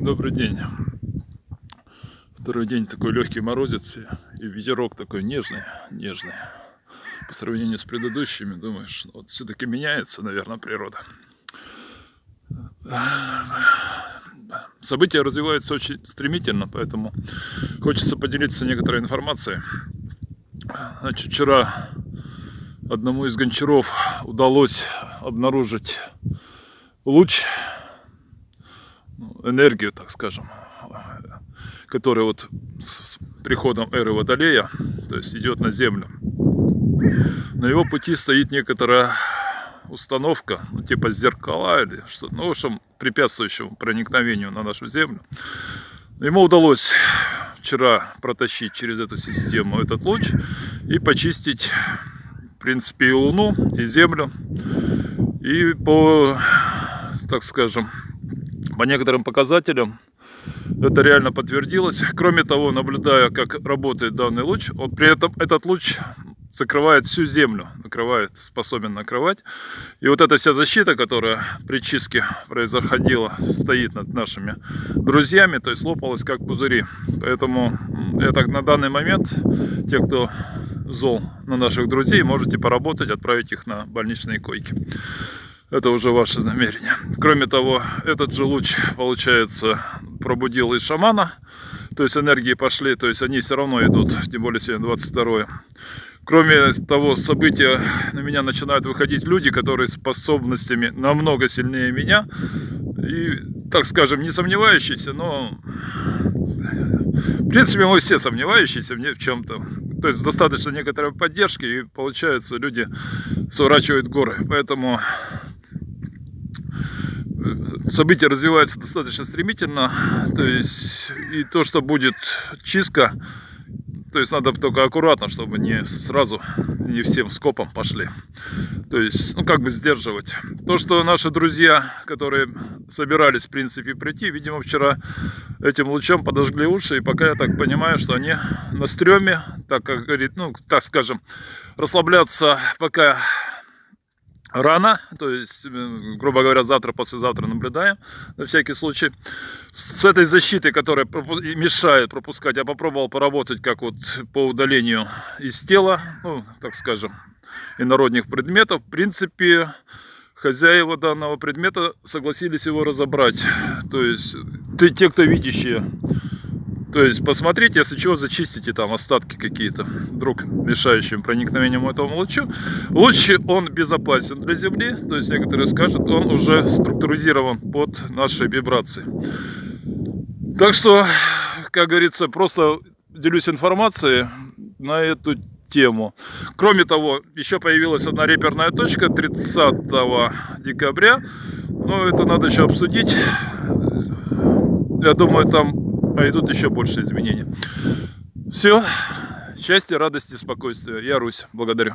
Добрый день. Второй день такой легкий морозец и ветерок такой нежный, нежный. По сравнению с предыдущими, думаешь, ну, вот все-таки меняется, наверное, природа. События развиваются очень стремительно, поэтому хочется поделиться некоторой информацией. Значит, вчера одному из гончаров удалось обнаружить луч энергию, так скажем, которая вот с приходом эры Водолея, то есть идет на Землю. На его пути стоит некоторая установка, ну, типа зеркала или что ну, в общем, препятствующему проникновению на нашу Землю. Ему удалось вчера протащить через эту систему этот луч и почистить, в принципе, и Луну, и Землю. И по, так скажем, по некоторым показателям это реально подтвердилось. Кроме того, наблюдая, как работает данный луч, он, при этом этот луч закрывает всю землю, накрывает, способен накрывать. И вот эта вся защита, которая при чистке происходила, стоит над нашими друзьями, то есть лопалась как пузыри. Поэтому я так на данный момент, те, кто зол на наших друзей, можете поработать, отправить их на больничные койки это уже ваше намерение. Кроме того, этот же луч, получается, пробудил из шамана, то есть энергии пошли, то есть они все равно идут, тем более сегодня 22 Кроме того события, на меня начинают выходить люди, которые способностями намного сильнее меня, и, так скажем, не сомневающиеся, но, в принципе, мы все сомневающиеся в чем-то. То есть достаточно некоторой поддержки, и получается, люди сворачивают горы. Поэтому события развиваются достаточно стремительно, то есть и то, что будет чистка, то есть надо только аккуратно, чтобы не сразу, не всем скопом пошли. То есть, ну как бы сдерживать. То, что наши друзья, которые собирались, в принципе, прийти, видимо, вчера этим лучом подожгли уши. И пока я так понимаю, что они на стреме, так как говорит, ну, так скажем, расслабляться пока рано, то есть, э, грубо говоря, завтра, послезавтра наблюдаем, на всякий случай. С этой защитой, которая мешает пропускать, я попробовал поработать как вот по удалению из тела, ну, так скажем, инородних предметов. В принципе, хозяева данного предмета согласились его разобрать. То есть, те, кто видящие, то есть посмотрите, если чего, зачистите там остатки какие-то, вдруг мешающим проникновением этому лучу. Луч, он безопасен для Земли, то есть некоторые скажут, он уже структуризирован под наши вибрации. Так что, как говорится, просто делюсь информацией на эту тему. Кроме того, еще появилась одна реперная точка 30 декабря. Но это надо еще обсудить. Я думаю, там а идут еще больше изменений. Все. Счастья, радости, спокойствия. Я Русь. Благодарю.